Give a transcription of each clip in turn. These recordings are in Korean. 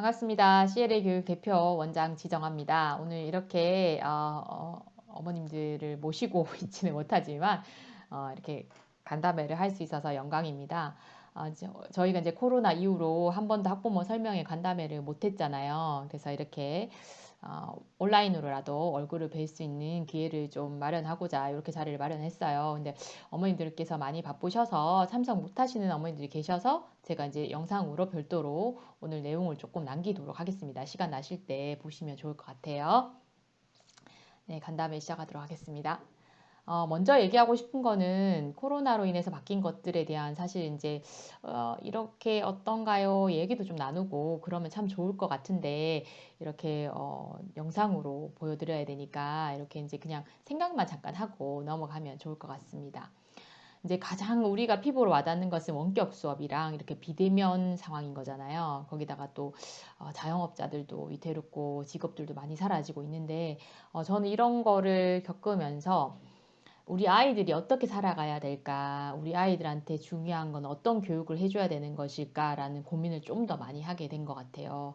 반갑습니다. CLA 교육 대표 원장 지정합니다. 오늘 이렇게 어, 어, 머님들을 모시고 있지는 못하지만 어, 이렇게 간담회를 할 수 있어서 영광입니다. 어, 저, 희가 이제 코로나 이후로 한 번도 학부모 설명회 간담회를 못했잖아요. 그래서 이렇게 어, 온라인으로라도 얼굴을 뵐 수 있는 기회를 좀 마련하고자 이렇게 자리를 마련했어요. 근데 어머님들께서 많이 바쁘셔서 참석 못하시는 어머님들이 계셔서 제가 이제 영상으로 별도로 오늘 내용을 조금 남기도록 하겠습니다. 시간 나실 때 보시면 좋을 것 같아요. 네, 간담회 시작하도록 하겠습니다. 어, 먼저 얘기하고 싶은 거는 코로나로 인해서 바뀐 것들에 대한 사실 이제 어, 이렇게 어떤가요? 얘기도 좀 나누고 그러면 참 좋을 것 같은데 이렇게 어, 영상으로 보여드려야 되니까 이렇게 이제 그냥 생각만 잠깐 하고 넘어가면 좋을 것 같습니다. 이제 가장 우리가 피부로 와닿는 것은 원격 수업이랑 이렇게 비대면 상황인 거잖아요. 거기다가 또 어, 자영업자들도 위태롭고 직업들도 많이 사라지고 있는데 어, 저는 이런 거를 겪으면서 우리 아이들이 어떻게 살아가야 될까? 우리 아이들한테 중요한 건 어떤 교육을 해줘야 되는 것일까라는 고민을 좀 더 많이 하게 된 것 같아요.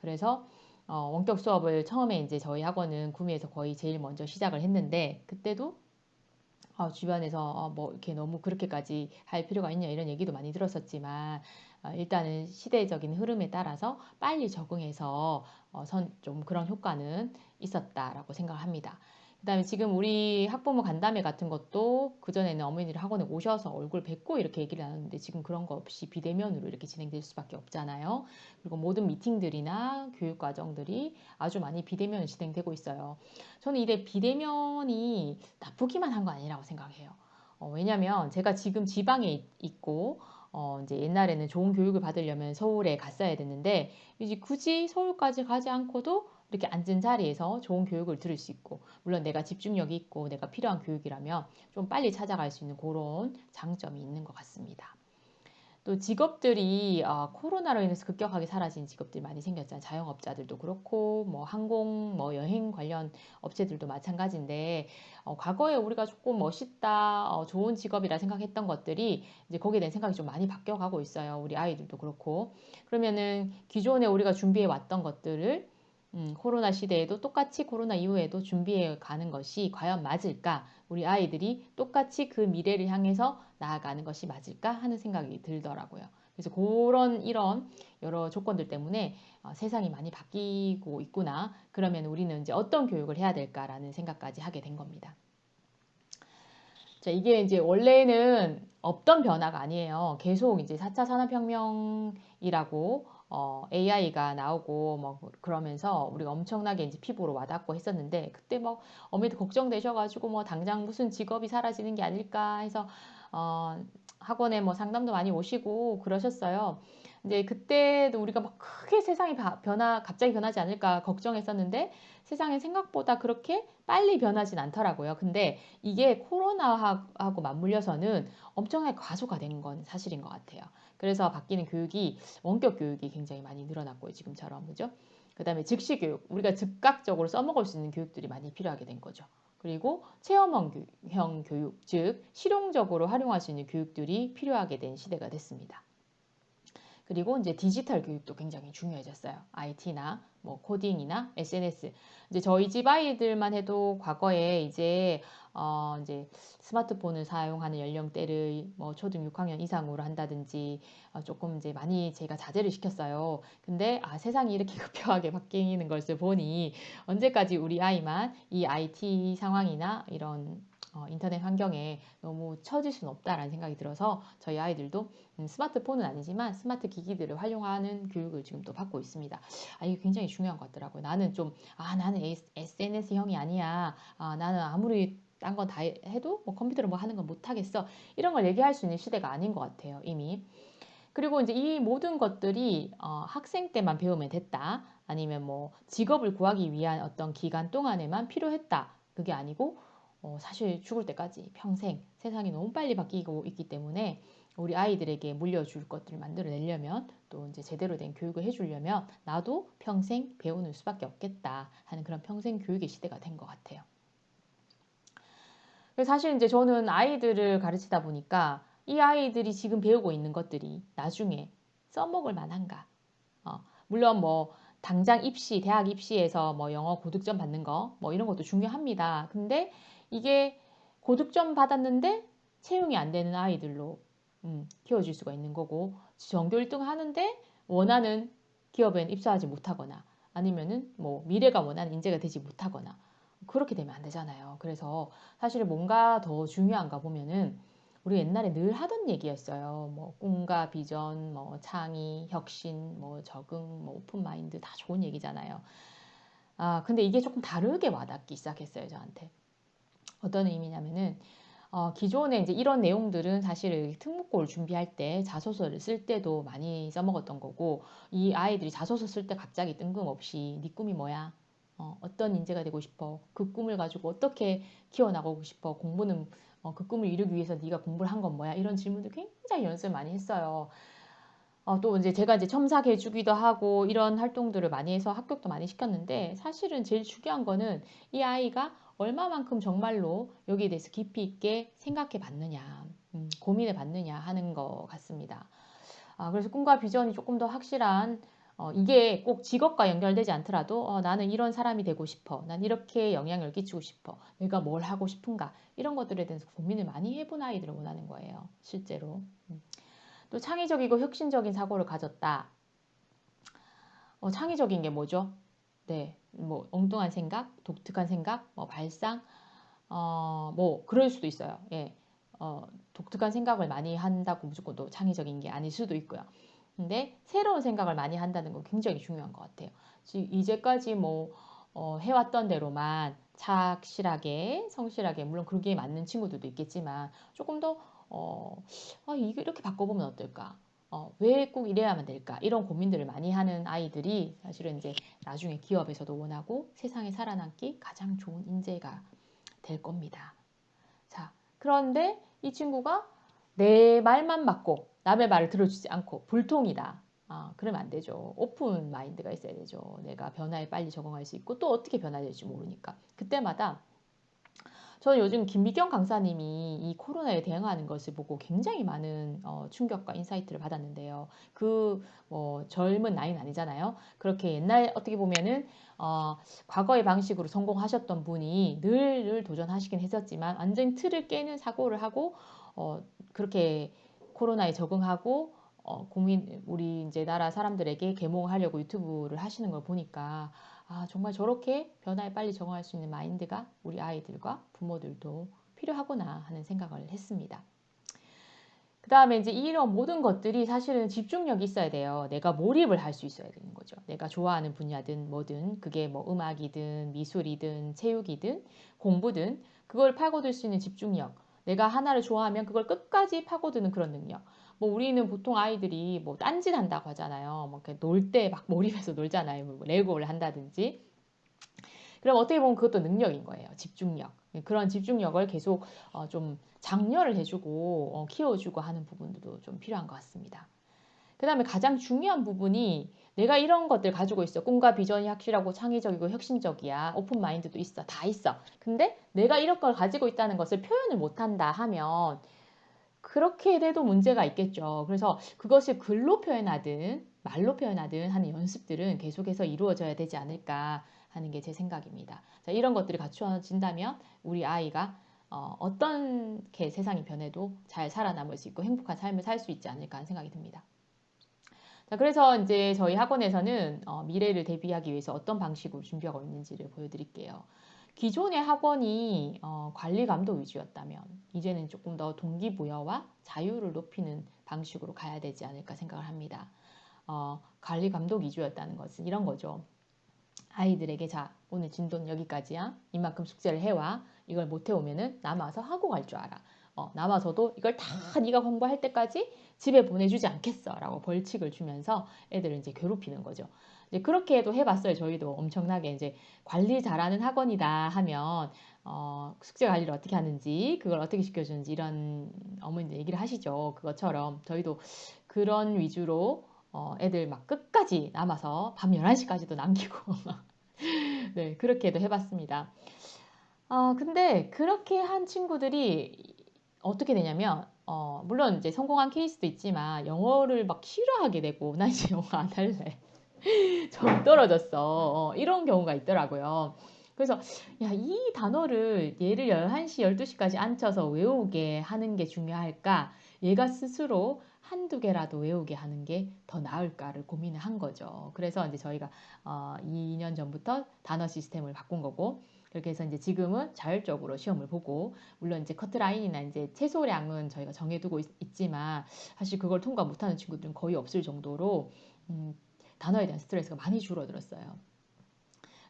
그래서 어, 원격 수업을 처음에 이제 저희 학원은 구미에서 거의 제일 먼저 시작을 했는데 그때도 어, 주변에서 어, 뭐 이렇게 너무 그렇게까지 할 필요가 있냐 이런 얘기도 많이 들었었지만 어, 일단은 시대적인 흐름에 따라서 빨리 적응해서 어, 선, 좀 그런 효과는 있었다라고 생각합니다. 그 다음에 지금 우리 학부모 간담회 같은 것도 그전에는 어머니들 학원에 오셔서 얼굴 뵙고 이렇게 얘기를 나눴는데 지금 그런 거 없이 비대면으로 이렇게 진행될 수밖에 없잖아요. 그리고 모든 미팅들이나 교육 과정들이 아주 많이 비대면으로 진행되고 있어요. 저는 이래 비대면이 나쁘기만 한 거 아니라고 생각해요. 어, 왜냐면 제가 지금 지방에 있고 어, 이제 옛날에는 좋은 교육을 받으려면 서울에 갔어야 됐는데 이제 굳이 서울까지 가지 않고도 이렇게 앉은 자리에서 좋은 교육을 들을 수 있고 물론 내가 집중력이 있고 내가 필요한 교육이라면 좀 빨리 찾아갈 수 있는 그런 장점이 있는 것 같습니다. 또 직업들이 어, 코로나로 인해서 급격하게 사라진 직업들이 많이 생겼잖아요. 자영업자들도 그렇고 뭐 항공, 뭐 여행 관련 업체들도 마찬가지인데 어, 과거에 우리가 조금 멋있다, 어, 좋은 직업이라 생각했던 것들이 이제 거기에 대한 생각이 좀 많이 바뀌어가고 있어요. 우리 아이들도 그렇고 그러면은 기존에 우리가 준비해 왔던 것들을 음, 코로나 시대에도 똑같이 코로나 이후에도 준비해 가는 것이 과연 맞을까? 우리 아이들이 똑같이 그 미래를 향해서 나아가는 것이 맞을까 하는 생각이 들더라고요. 그래서 그런 이런 여러 조건들 때문에 어, 세상이 많이 바뀌고 있구나. 그러면 우리는 이제 어떤 교육을 해야 될까라는 생각까지 하게 된 겁니다. 자, 이게 이제 원래는 없던 변화가 아니에요. 계속 이제 4차 산업혁명이라고 어, AI가 나오고 뭐 그러면서 우리가 엄청나게 이제 피부로 와닿고 했었는데 그때 뭐 어머니도 걱정되셔가지고 뭐 당장 무슨 직업이 사라지는 게 아닐까 해서 어, 학원에 뭐 상담도 많이 오시고 그러셨어요. 이제 그때도 우리가 막 크게 세상이 변화 갑자기 변하지 않을까 걱정했었는데 세상이 생각보다 그렇게 빨리 변하진 않더라고요. 근데 이게 코로나하고 맞물려서는 엄청나게 과소가 된 건 사실인 것 같아요. 그래서 바뀌는 교육이 원격 교육이 굉장히 많이 늘어났고요. 지금처럼 그죠? 그 다음에 즉시 교육 우리가 즉각적으로 써먹을 수 있는 교육들이 많이 필요하게 된 거죠. 그리고 체험형 교육 즉 실용적으로 활용할 수 있는 교육들이 필요하게 된 시대가 됐습니다. 그리고 이제 디지털 교육도 굉장히 중요해졌어요. IT나 뭐 코딩이나 SNS. 이제 저희 집 아이들만 해도 과거에 이제 어 이제 스마트폰을 사용하는 연령대를 뭐 초등 6학년 이상으로 한다든지 어 조금 이제 많이 제가 자제를 시켰어요. 근데 아 세상이 이렇게 급격하게 바뀌는 것을 보니 언제까지 우리 아이만 이 IT 상황이나 이런 어, 인터넷 환경에 너무 처질 수는 없다라는 생각이 들어서 저희 아이들도 음, 스마트폰은 아니지만 스마트 기기들을 활용하는 교육을 지금 또 받고 있습니다. 아, 이게 굉장히 중요한 것 같더라고요. 나는 좀, 아, 나는 SNS형이 아니야. 아, 나는 아무리 딴 건 다 해도 뭐 컴퓨터로 뭐 하는 건 못하겠어. 이런 걸 얘기할 수 있는 시대가 아닌 것 같아요, 이미. 그리고 이제 이 모든 것들이 어, 학생 때만 배우면 됐다. 아니면 뭐 직업을 구하기 위한 어떤 기간 동안에만 필요했다. 그게 아니고 어, 사실 죽을 때까지 평생 세상이 너무 빨리 바뀌고 있기 때문에 우리 아이들에게 물려줄 것들을 만들어내려면 또 이제 제대로 된 교육을 해주려면 나도 평생 배우는 수밖에 없겠다 하는 그런 평생 교육의 시대가 된 것 같아요. 사실 이제 저는 아이들을 가르치다 보니까 이 아이들이 지금 배우고 있는 것들이 나중에 써먹을 만한가 어, 물론 뭐 당장 입시, 대학 입시에서 뭐 영어 고득점 받는 거, 뭐 이런 것도 중요합니다. 근데 이게 고득점 받았는데 채용이 안 되는 아이들로 음, 키워줄 수가 있는 거고 전교 1등 하는데 원하는 기업엔 입사하지 못하거나 아니면은 뭐 미래가 원하는 인재가 되지 못하거나 그렇게 되면 안 되잖아요. 그래서 사실 뭔가 더 중요한가 보면은 우리 옛날에 늘 하던 얘기였어요. 뭐 꿈과 비전, 뭐 창의, 혁신, 뭐 적응, 뭐 오픈 마인드 다 좋은 얘기잖아요. 아, 근데 이게 조금 다르게 와닿기 시작했어요, 저한테. 어떤 의미냐면은 어, 기존에 이제 이런 내용들은 사실 특목고를 준비할 때 자소서를 쓸 때도 많이 써먹었던 거고 이 아이들이 자소서 쓸 때 갑자기 뜬금없이 네 꿈이 뭐야? 어, 어떤 인재가 되고 싶어? 그 꿈을 가지고 어떻게 키워나가고 싶어? 공부는 어, 그 꿈을 이루기 위해서 네가 공부를 한 건 뭐야? 이런 질문들 굉장히 연습을 많이 했어요. 어, 또 이제 제가 이제 첨삭 해 주기도 하고 이런 활동들을 많이 해서 합격도 많이 시켰는데 사실은 제일 중요한 거는 이 아이가 얼마만큼 정말로 여기에 대해서 깊이 있게 생각해 봤느냐, 음, 고민해 봤느냐 하는 것 같습니다. 아, 그래서 꿈과 비전이 조금 더 확실한 어, 이게 꼭 직업과 연결되지 않더라도 어, 나는 이런 사람이 되고 싶어. 난 이렇게 영향을 끼치고 싶어. 내가 뭘 하고 싶은가. 이런 것들에 대해서 고민을 많이 해본 아이들을 원하는 거예요. 실제로. 음. 또 창의적이고 혁신적인 사고를 가졌다. 어, 창의적인 게 뭐죠? 네, 뭐 엉뚱한 생각, 독특한 생각, 뭐 발상, 어, 뭐 그럴 수도 있어요. 예, 어, 독특한 생각을 많이 한다고 무조건 또 창의적인 게 아닐 수도 있고요. 근데 새로운 생각을 많이 한다는 건 굉장히 중요한 것 같아요. 이제까지 뭐 어, 해왔던 대로만 착실하게 성실하게 물론 그게 맞는 친구들도 있겠지만 조금 더 어, 아, 이렇게 바꿔보면 어떨까? 어, 왜 꼭 이래야만 될까? 이런 고민들을 많이 하는 아이들이 사실은 이제 나중에 기업에서도 원하고 세상에 살아남기 가장 좋은 인재가 될 겁니다. 자, 그런데 이 친구가 내 말만 맞고 남의 말을 들어주지 않고 불통이다. 아, 그러면 안 되죠. 오픈 마인드가 있어야 되죠. 내가 변화에 빨리 적응할 수 있고 또 어떻게 변화될지 모르니까. 그때마다 저는 요즘 김미경 강사님이 이 코로나에 대응하는 것을 보고 굉장히 많은 어, 충격과 insight를 받았는데요. 그 뭐 젊은 나이는 아니잖아요. 그렇게 옛날 어떻게 보면은 어, 과거의 방식으로 성공하셨던 분이 늘, 늘 도전하시긴 했었지만 완전 틀을 깨는 사고를 하고 어, 그렇게 코로나에 적응하고 어, 국민 우리 이제 나라 사람들에게 계몽하려고 유튜브를 하시는 걸 보니까 아 정말 저렇게 변화에 빨리 적응할 수 있는 마인드가 우리 아이들과 부모들도 필요하구나 하는 생각을 했습니다. 그 다음에 이제 이런 모든 것들이 사실은 집중력이 있어야 돼요. 내가 몰입을 할 수 있어야 되는 거죠. 내가 좋아하는 분야든 뭐든 그게 뭐 음악이든 미술이든 체육이든 공부든 그걸 파고들 수 있는 집중력. 내가 하나를 좋아하면 그걸 끝까지 파고드는 그런 능력. 뭐 우리는 보통 아이들이 뭐 딴짓 한다고 하잖아요. 뭐놀때 막 몰입해서 놀잖아요. 뭐 레고를 한다든지. 그럼 어떻게 보면 그것도 능력인 거예요. 집중력. 그런 집중력을 계속 어 좀 장려를 해주고 어 키워주고 하는 부분도 좀 필요한 것 같습니다. 그 다음에 가장 중요한 부분이 내가 이런 것들 가지고 있어. 꿈과 비전이 확실하고 창의적이고 혁신적이야. 오픈 마인드도 있어. 다 있어. 근데 내가 이런 걸 가지고 있다는 것을 표현을 못한다 하면 그렇게 돼도 문제가 있겠죠. 그래서 그것을 글로 표현하든 말로 표현하든 하는 연습들은 계속해서 이루어져야 되지 않을까 하는 게 제 생각입니다. 자, 이런 것들이 갖추어진다면 우리 아이가 어, 어떻게 세상이 변해도 잘 살아남을 수 있고 행복한 삶을 살 수 있지 않을까 하는 생각이 듭니다. 자, 그래서 이제 저희 학원에서는 어, 미래를 대비하기 위해서 어떤 방식으로 준비하고 있는지를 보여드릴게요. 기존의 학원이 어, 관리 감독 위주였다면 이제는 조금 더 동기부여와 자유를 높이는 방식으로 가야 되지 않을까 생각을 합니다. 어, 관리 감독 위주였다는 것은 이런 거죠. 아이들에게 자 오늘 진도는 여기까지야. 이만큼 숙제를 해와. 이걸 못 해오면은 남아서 하고 갈 줄 알아. 어, 남아서도 이걸 다 네가 공부할 때까지 집에 보내주지 않겠어 라고 벌칙을 주면서 애들을 이제 괴롭히는 거죠. 이제 그렇게도 해봤어요. 저희도 엄청나게 이제 관리 잘하는 학원이다 하면 어, 숙제 관리를 어떻게 하는지 그걸 어떻게 시켜주는지 이런 어머니들 얘기를 하시죠. 그것처럼 저희도 그런 위주로 어, 애들 막 끝까지 남아서 밤 11시까지도 남기고 네 그렇게도 해봤습니다. 어, 근데 그렇게 한 친구들이 어떻게 되냐면 어, 물론 이제 성공한 케이스도 있지만 영어를 막 싫어하게 되고 나 이제 영어 안 할래. 좀 떨어졌어. 어, 이런 경우가 있더라고요. 그래서 야, 이 단어를 얘를 11시, 12시까지 앉혀서 외우게 하는 게 중요할까? 얘가 스스로 한두 개라도 외우게 하는 게 더 나을까를 고민을 한 거죠. 그래서 이제 저희가 어, 2년 전부터 단어 시스템을 바꾼 거고 그렇게 해서 이제 지금은 자율적으로 시험을 보고 물론 이제 커트라인이나 이제 최소량은 저희가 정해두고 있, 지만 사실 그걸 통과 못하는 친구들은 거의 없을 정도로 음, 단어에 대한 스트레스가 많이 줄어들었어요.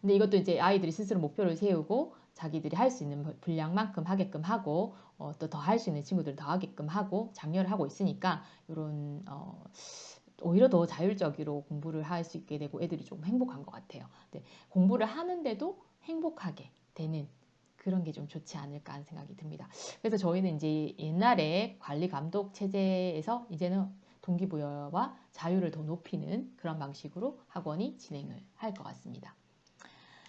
근데 이것도 이제 아이들이 스스로 목표를 세우고 자기들이 할 수 있는 분량만큼 하게끔 하고 어, 또더 할 수 있는 친구들 더 하게끔 하고 장려를 하고 있으니까 이런 어, 오히려 더 자율적으로 공부를 할 수 있게 되고 애들이 좀 행복한 것 같아요. 네, 공부를 하는데도 행복하게 되는 그런 게 좀 좋지 않을까 하는 생각이 듭니다. 그래서 저희는 이제 옛날에 관리 감독 체제에서 이제는 동기부여와 자유를 더 높이는 그런 방식으로 학원이 진행을 할 것 같습니다.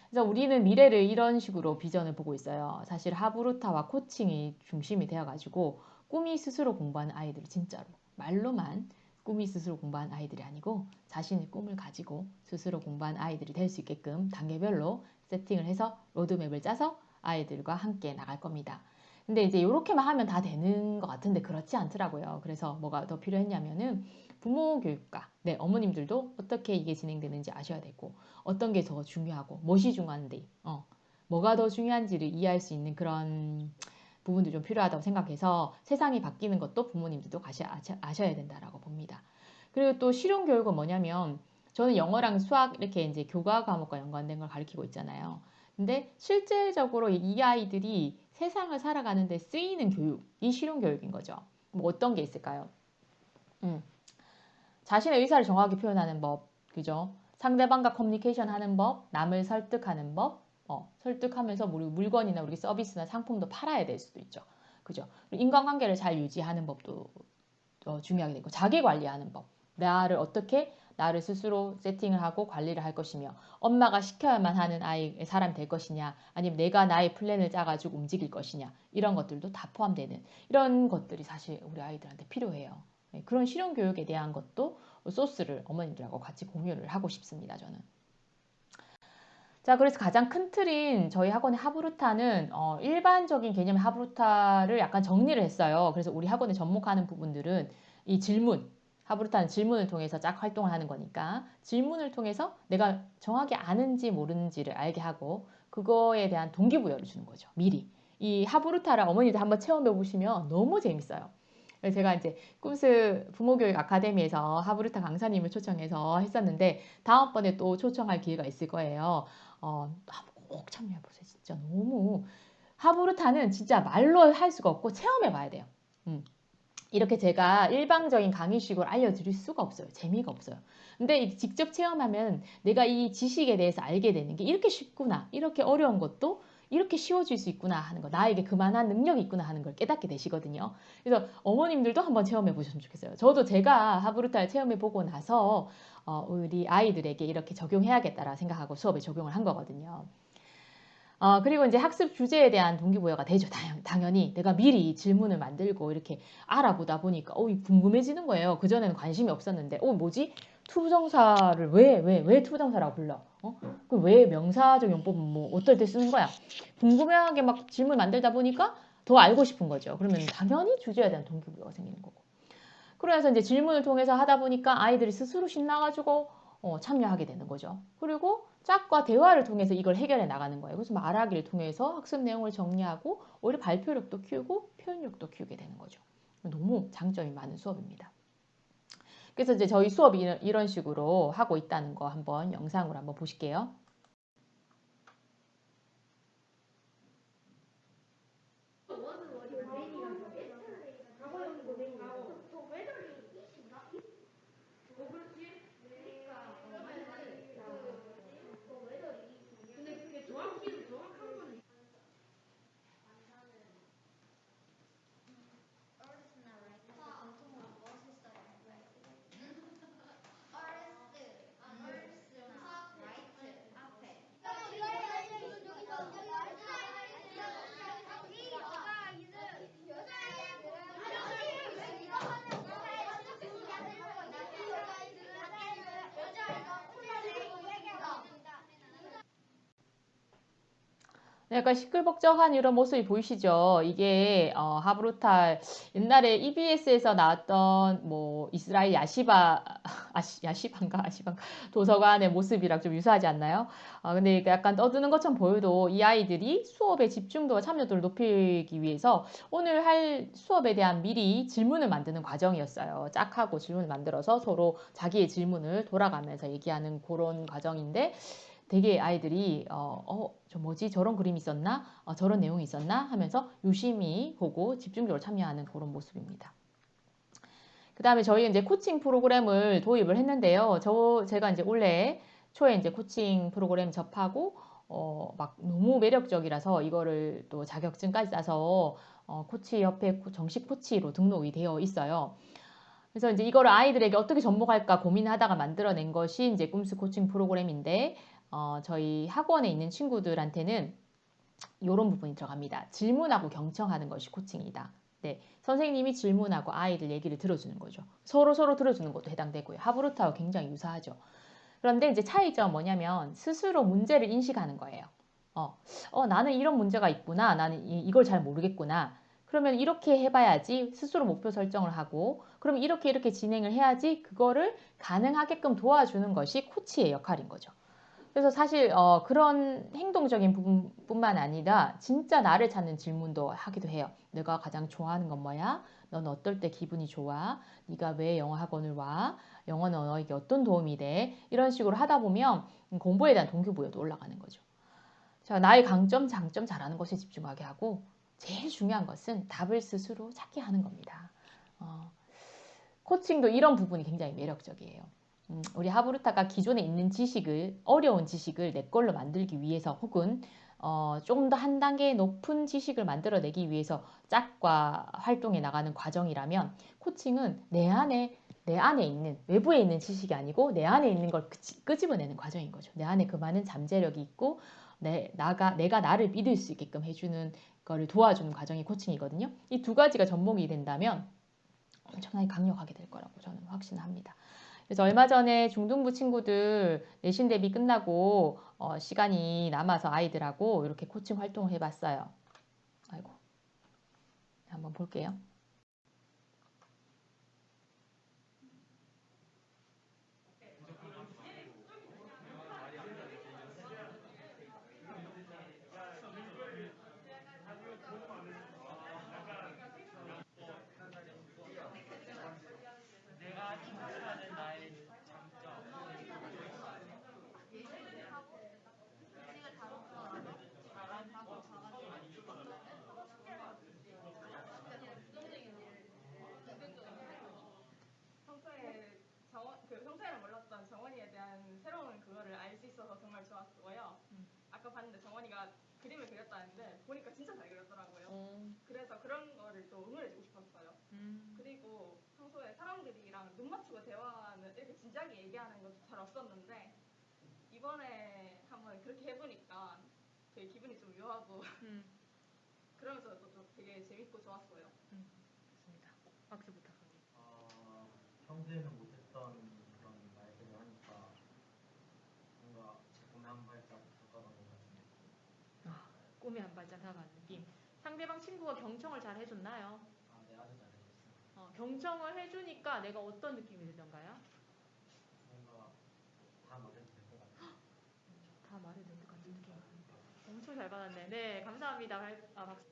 그래서 우리는 미래를 이런 식으로 비전을 보고 있어요. 사실 하브루타와 코칭이 중심이 되어가지고 꿈이 스스로 공부하는 아이들 진짜로 말로만 꿈이 스스로 공부한 아이들이 아니고 자신의 꿈을 가지고 스스로 공부한 아이들이 될 수 있게끔 단계별로 세팅을 해서 로드맵을 짜서 아이들과 함께 나갈 겁니다. 근데 이제 이렇게만 하면 다 되는 것 같은데 그렇지 않더라고요. 그래서 뭐가 더 필요했냐면은 부모 교육과 네, 어머님들도 어떻게 이게 진행되는지 아셔야 되고 어떤 게 더 중요하고 무엇이 중요한데 어, 뭐가 더 중요한지를 이해할 수 있는 그런 부분도 좀 필요하다고 생각해서 세상이 바뀌는 것도 부모님들도 아셔야 된다라고 봅니다. 그리고 또 실용 교육은 뭐냐면 저는 영어랑 수학 이렇게 이제 교과 과목과 연관된 걸 가르치고 있잖아요. 근데 실질적으로 이 아이들이 세상을 살아가는 데 쓰이는 교육이 실용 교육인 거죠. 뭐 어떤 게 있을까요? 음. 자신의 의사를 정확히 표현하는 법, 그죠? 상대방과 커뮤니케이션 하는 법, 남을 설득하는 법, 어, 설득하면서 우리 물건이나 우리 서비스나 상품도 팔아야 될 수도 있죠. 그죠? 인간관계를 잘 유지하는 법도 어, 중요하게 되고, 자기 관리하는 법, 나를 어떻게 나를 스스로 세팅을 하고 관리를 할 것이며 엄마가 시켜야만 하는 아이 사람이 될 것이냐 아니면 내가 나의 plan을 짜가지고 움직일 것이냐 이런 것들도 다 포함되는 이런 것들이 사실 우리 아이들한테 필요해요. 네, 그런 실용 교육에 대한 것도 소스를 어머님들하고 같이 공유를 하고 싶습니다. 저는. 자, 그래서 가장 큰 틀인 저희 학원의 하브루타는 어, 일반적인 개념의 하브루타를 약간 정리를 했어요. 그래서 우리 학원에 접목하는 부분들은 이 질문, 하브루타는 질문을 통해서 쫙 활동을 하는 거니까 질문을 통해서 내가 정확히 아는지 모르는지를 알게 하고 그거에 대한 동기부여를 주는 거죠. 미리. 이 하브루타를 어머니들 한번 체험해 보시면 너무 재밌어요. 제가 이제 꿈스 부모교육 아카데미에서 하브루타 강사님을 초청해서 했었는데 다음번에 또 초청할 기회가 있을 거예요. 어, 꼭 참여해 보세요. 진짜 너무 하브루타는 진짜 말로 할 수가 없고 체험해 봐야 돼요. 음. 이렇게 제가 일방적인 강의식으로 알려드릴 수가 없어요. 재미가 없어요. 근데 직접 체험하면 내가 이 지식에 대해서 알게 되는 게 이렇게 쉽구나. 이렇게 어려운 것도 이렇게 쉬워질 수 있구나 하는 거. 나에게 그만한 능력이 있구나 하는 걸 깨닫게 되시거든요. 그래서 어머님들도 한번 체험해 보셨으면 좋겠어요. 저도 제가 하브루타를 체험해 보고 나서 어, 우리 아이들에게 이렇게 적용해야겠다라 생각하고 수업에 적용을 한 거거든요. 어, 그리고 이제 학습 주제에 대한 동기부여가 되죠. 당연히 내가 미리 질문을 만들고 이렇게 알아보다 보니까 어, 궁금해지는 거예요. 그전에는 관심이 없었는데 어, 뭐지? 투부정사를 왜, 왜, 왜 투부정사라고 불러? 어? 그 왜 명사적 용법은 뭐 어떨 때 쓰는 거야? 궁금하게 막 질문 만들다 보니까 더 알고 싶은 거죠. 그러면 당연히 주제에 대한 동기부여가 생기는 거고. 그래서 이제 질문을 통해서 하다 보니까 아이들이 스스로 신나가지고 어, 참여하게 되는 거죠. 그리고 짝과 대화를 통해서 이걸 해결해 나가는 거예요. 그래서 말하기를 통해서 학습 내용을 정리하고 오히려 발표력도 키우고 표현력도 키우게 되는 거죠. 너무 장점이 많은 수업입니다. 그래서 이제 저희 수업이 이런 식으로 하고 있다는 거 한번 영상으로 한번 보실게요. 약간 시끌벅적한 이런 모습이 보이시죠? 이게 어, 하브루탈 옛날에 EBS에서 나왔던 뭐 이스라엘 야시바 아시, 야시반가 아시반가 도서관의 모습이랑 좀 유사하지 않나요? 아, 근데 약간 떠드는 것처럼 보여도 이 아이들이 수업의 집중도와 참여도를 높이기 위해서 오늘 할 수업에 대한 미리 질문을 만드는 과정이었어요. 짝하고 질문을 만들어서 서로 자기의 질문을 돌아가면서 얘기하는 그런 과정인데 되게 아이들이 어, 어, 저 뭐지 저런 그림이 있었나 어, 저런 내용이 있었나 하면서 유심히 보고 집중적으로 참여하는 그런 모습입니다. 그 다음에 저희 이제 코칭 프로그램을 도입을 했는데요. 저 제가 이제 올해 초에 이제 코칭 프로그램 접하고 어, 막 너무 매력적이라서 이거를 또 자격증까지 따서 어, 코치 협회 정식 코치로 등록이 되어 있어요. 그래서 이제 이거를 아이들에게 어떻게 접목할까 고민하다가 만들어낸 것이 이제 꿈스 코칭 프로그램인데 어, 저희 학원에 있는 친구들한테는 이런 부분이 들어갑니다. 질문하고 경청하는 것이 코칭이다. 네, 선생님이 질문하고 아이들 얘기를 들어주는 거죠. 서로 서로 들어주는 것도 해당되고요. 하브루타와 굉장히 유사하죠. 그런데 이제 차이점은 뭐냐면 스스로 문제를 인식하는 거예요. 어, 어 나는 이런 문제가 있구나. 나는 이, 걸 잘 모르겠구나. 그러면 이렇게 해봐야지 스스로 목표 설정을 하고 그럼 이렇게 이렇게 진행을 해야지 그거를 가능하게끔 도와주는 것이 코치의 역할인 거죠. 그래서 사실 어, 그런 행동적인 부분뿐만 아니라 진짜 나를 찾는 질문도 하기도 해요. 내가 가장 좋아하는 건 뭐야? 넌 어떨 때 기분이 좋아? 네가 왜 영어 학원을 와? 영어는 너에게 어떤 도움이 돼? 이런 식으로 하다 보면 공부에 대한 동기부여도 올라가는 거죠. 자, 나의 강점, 장점 잘하는 것에 집중하게 하고 제일 중요한 것은 답을 스스로 찾게 하는 겁니다. 어, 코칭도 이런 부분이 굉장히 매력적이에요. 음, 우리 하브루타가 기존에 있는 지식을 어려운 지식을 내 걸로 만들기 위해서 혹은 어, 조금 더 한 단계 높은 지식을 만들어내기 위해서 짝과 활동해 나가는 과정이라면 코칭은 내 안에 내 안에 있는 외부에 있는 지식이 아니고 내 안에 있는 걸 끄집어내는 과정인 거죠. 내 안에 그 많은 잠재력이 있고 내 나가 내가 나를 믿을 수 있게끔 해주는 거를 도와주는 과정이 코칭이거든요. 이 두 가지가 접목이 된다면 엄청나게 강력하게 될 거라고 저는 확신합니다. 그래서 얼마 전에 중등부 친구들 내신 대비 끝나고 어, 시간이 남아서 아이들하고 이렇게 코칭 활동을 해봤어요. 아이고, 한번 볼게요. 그림을 그렸다는데 보니까 진짜 잘 그렸더라고요. 음. 그래서 그런 거를 또 응원해주고 싶었어요. 음. 그리고 평소에 사람들이랑 눈 맞추고 대화하는 이렇게 진지하게 얘기하는 것도 잘 없었는데 이번에 한번 그렇게 해보니까 되게 기분이 좀 묘하고 음. 그러면서 또 되게 재밌고 좋았어요. 음. 좋습니다. 박수 부탁합니다. 어, 평소에는 못했던 그런 말들을 하니까 뭔가 제 꿈에 한 발짝 다가간 느낌. 상대방 친구가 경청을 잘 해줬나요? 아, 네, 아주 잘 해줬어요. 어, 경청을 해주니까 내가 어떤 느낌이 들던가요? 뭔가 다 말해도 될 것 같아요. 다 말해도 될 것 같은 느낌. 엄청 잘 받았네. 네, 감사합니다. 아, 박수.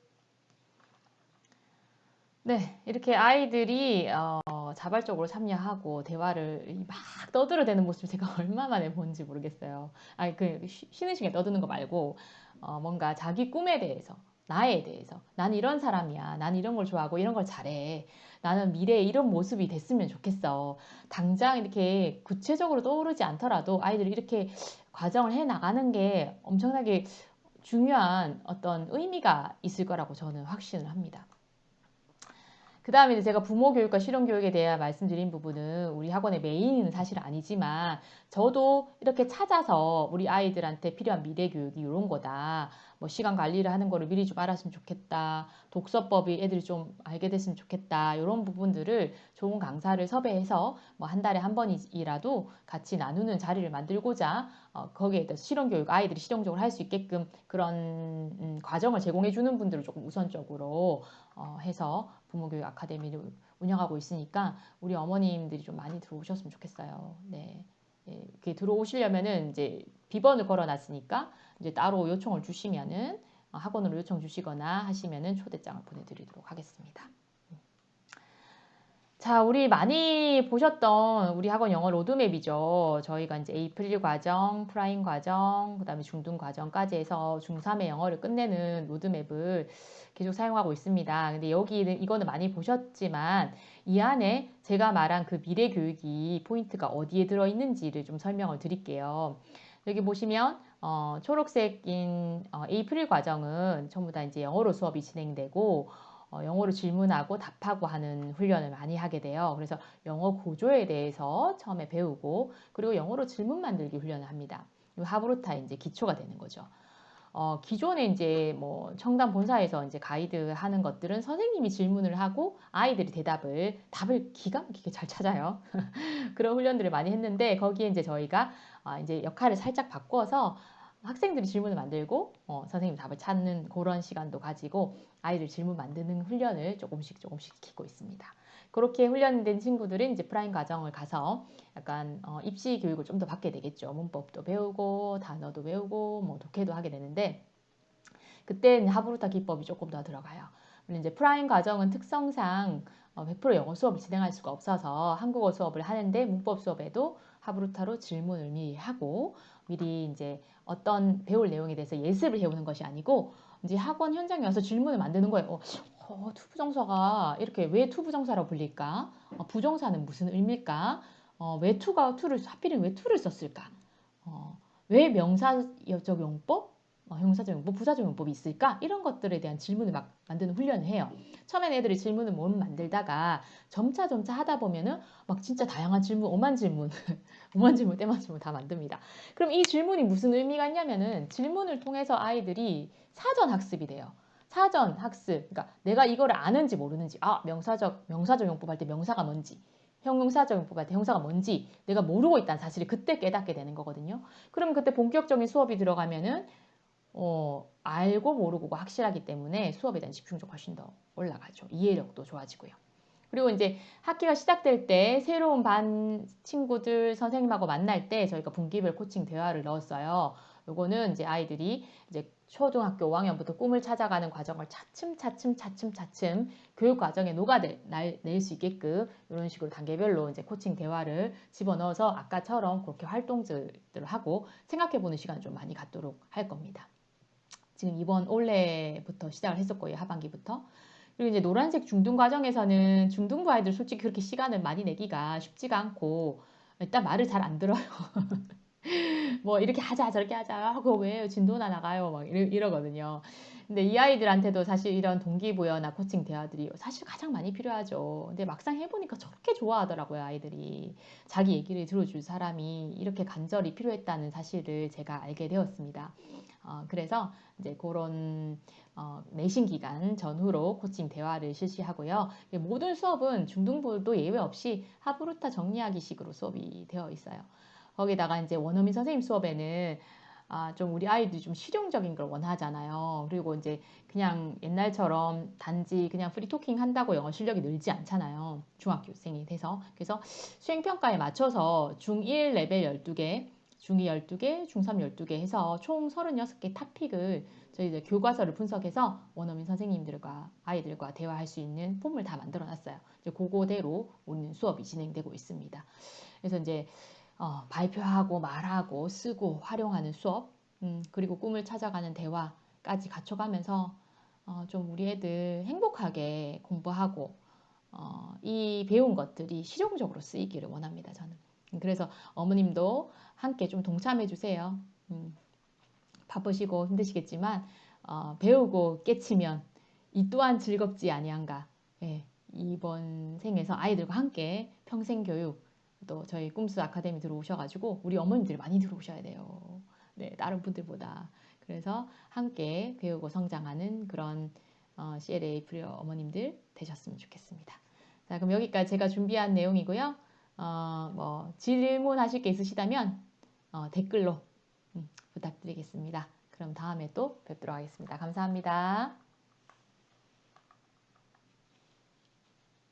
네, 이렇게 아이들이 어, 자발적으로 참여하고 대화를 막 떠들어대는 모습을 제가 얼마 만에 본지 모르겠어요. 아니, 그 쉬는 시간에 떠드는 거 말고 어, 뭔가 자기 꿈에 대해서 나에 대해서 나는 이런 사람이야. 나는 이런 걸 좋아하고 이런 걸 잘해. 나는 미래에 이런 모습이 됐으면 좋겠어. 당장 이렇게 구체적으로 떠오르지 않더라도 아이들이 이렇게 과정을 해 나가는 게 엄청나게 중요한 어떤 의미가 있을 거라고 저는 확신을 합니다. 그 다음에 제가 부모 교육과 실용 교육에 대해 말씀드린 부분은 우리 학원의 메인은 사실 아니지만 저도 이렇게 찾아서 우리 아이들한테 필요한 미래 교육이 이런 거다. 뭐 시간 관리를 하는 거를 미리 좀 알았으면 좋겠다. 독서법이 애들이 좀 알게 됐으면 좋겠다. 이런 부분들을 좋은 강사를 섭외해서 뭐 한 달에 한 번이라도 같이 나누는 자리를 만들고자 어, 거기에 대해서 실용 교육 아이들이 실용적으로 할 수 있게끔 그런 음, 과정을 제공해 주는 분들을 조금 우선적으로 어, 해서 부모교육 아카데미를 운영하고 있으니까 우리 어머님들이 좀 많이 들어오셨으면 좋겠어요. 네. 예, 들어오시려면은 이제 비번을 걸어놨으니까 이제 따로 요청을 주시면은 어, 학원으로 요청 주시거나 하시면은 초대장을 보내드리도록 하겠습니다. 자, 우리 많이 보셨던 우리 학원 영어 로드맵이죠. 저희가 이제 에이프릴 과정, 프라임 과정, 그 다음에 중등 과정까지 해서 중3의 영어를 끝내는 로드맵을 계속 사용하고 있습니다. 근데 여기는 이거는 많이 보셨지만 이 안에 제가 말한 그 미래 교육이 포인트가 어디에 들어있는지를 좀 설명을 드릴게요. 여기 보시면 어, 초록색인 어, 에이프릴 과정은 전부 다 이제 영어로 수업이 진행되고 어, 영어로 질문하고 답하고 하는 훈련을 많이 하게 돼요. 그래서 영어 구조에 대해서 처음에 배우고 그리고 영어로 질문 만들기 훈련을 합니다. 하브루타 이제 기초가 되는 거죠. 어, 기존에 이제 뭐 청담 본사에서 이제 가이드 하는 것들은 선생님이 질문을 하고 아이들이 대답을 답을 기가 막히게 잘 찾아요. 그런 훈련들을 많이 했는데 거기에 이제 저희가 어, 이제 역할을 살짝 바꿔서 학생들이 질문을 만들고 어, 선생님 답을 찾는 그런 시간도 가지고 아이들 질문 만드는 훈련을 조금씩 조금씩 시키고 있습니다. 그렇게 훈련된 친구들은 이제 프라임 과정을 가서 약간 어, 입시 교육을 좀 더 받게 되겠죠. 문법도 배우고 단어도 배우고 뭐 독해도 하게 되는데 그때 하브루타 기법이 조금 더 들어가요. 물론 이제 프라임 과정은 특성상 어, 100% 영어 수업을 진행할 수가 없어서 한국어 수업을 하는데 문법 수업에도 하브루타로 질문을 미리 하고 미리 이제 어떤 배울 내용에 대해서 예습을 해오는 것이 아니고 이제 학원 현장에 와서 질문을 만드는 거예요. 어, 어, 투부정사가 이렇게 왜 투부정사라고 불릴까? 어, 부정사는 무슨 의미일까? 어, 왜 to가 to를 하필이면 왜 to를 썼을까? 어, 왜 명사적 용법? 어, 형사적 용법, 부사적 용법이 있을까? 이런 것들에 대한 질문을 막 만드는 훈련을 해요. 처음엔 애들이 질문을 못 만들다가 점차 점차 하다 보면은 막 진짜 다양한 질문, 오만 질문, 오만 질문, 때만 질문 다 만듭니다. 그럼 이 질문이 무슨 의미가 있냐면은 질문을 통해서 아이들이 사전 학습이 돼요. 사전 학습, 그러니까 내가 이거를 아는지 모르는지, 아 명사적 명사적 용법 할 때 명사가 뭔지, 형용사적 용법 할 때 형사가 뭔지 내가 모르고 있다는 사실을 그때 깨닫게 되는 거거든요. 그럼 그때 본격적인 수업이 들어가면은 어, 알고 모르고가 확실하기 때문에 수업에 대한 집중력 훨씬 더 올라가죠. 이해력도 좋아지고요. 그리고 이제 학기가 시작될 때 새로운 반 친구들 선생님하고 만날 때 저희가 분기별 코칭 대화를 넣었어요. 요거는 이제 아이들이 이제 초등학교 5학년부터 꿈을 찾아가는 과정을 차츰 차츰 차츰 차츰 교육 과정에 녹아낼 수 있게끔 이런 식으로 단계별로 이제 코칭 대화를 집어넣어서 아까처럼 그렇게 활동들을 하고 생각해보는 시간을 좀 많이 갖도록 할 겁니다. 지금 이번 올해부터 시작을 했었고요. 하반기부터. 그리고 이제 노란색 중등 과정에서는 중등부 아이들 솔직히 그렇게 시간을 많이 내기가 쉽지가 않고 일단 말을 잘 안 들어요. 뭐 이렇게 하자 저렇게 하자 하고 왜 진도나 나가요 막 이러, 거든요 근데 이 아이들한테도 사실 이런 동기부여나 코칭 대화들이 사실 가장 많이 필요하죠. 근데 막상 해보니까 저렇게 좋아하더라고요 아이들이 자기 얘기를 들어줄 사람이 이렇게 간절히 필요했다는 사실을 제가 알게 되었습니다. 어, 그래서 이제 그런 어, 내신 기간 전후로 코칭 대화를 실시하고요. 모든 수업은 중등부도 예외 없이 하브루타 정리하기 식으로 수업이 되어 있어요. 거기다가 이제 원어민 선생님 수업에는 아, 좀 우리 아이들이 좀 실용적인 걸 원하잖아요. 그리고 이제 그냥 옛날처럼 단지 그냥 free talking 한다고 영어 실력이 늘지 않잖아요. 중학교생이 돼서. 그래서 수행평가에 맞춰서 중1 레벨 12개, 중2 12개, 중3 12개 해서 총 36개 topic을 저희 이제 교과서를 분석해서 원어민 선생님들과 아이들과 대화할 수 있는 폼을 다 만들어 놨어요. 이제 그거대로 오는 수업이 진행되고 있습니다. 그래서 이제 어, 발표하고 말하고 쓰고 활용하는 수업 음, 그리고 꿈을 찾아가는 대화까지 갖춰가면서 어, 좀 우리 애들 행복하게 공부하고 어, 이 배운 것들이 실용적으로 쓰이기를 원합니다. 저는 그래서 어머님도 함께 좀 동참해 주세요. 음, 바쁘시고 힘드시겠지만 어, 배우고 깨치면 이 또한 즐겁지 아니한가. 예, 이번 생에서 아이들과 함께 평생 교육 또 저희 꿈스 아카데미 들어오셔가지고 우리 어머님들이 많이 들어오셔야 돼요. 네, 다른 분들보다. 그래서 함께 배우고 성장하는 그런 어, CLA 프리어 어머님들 되셨으면 좋겠습니다. 자, 그럼 여기까지 제가 준비한 내용이고요. 어, 뭐 질문하실 게 있으시다면 어, 댓글로 음, 부탁드리겠습니다. 그럼 다음에 또 뵙도록 하겠습니다. 감사합니다.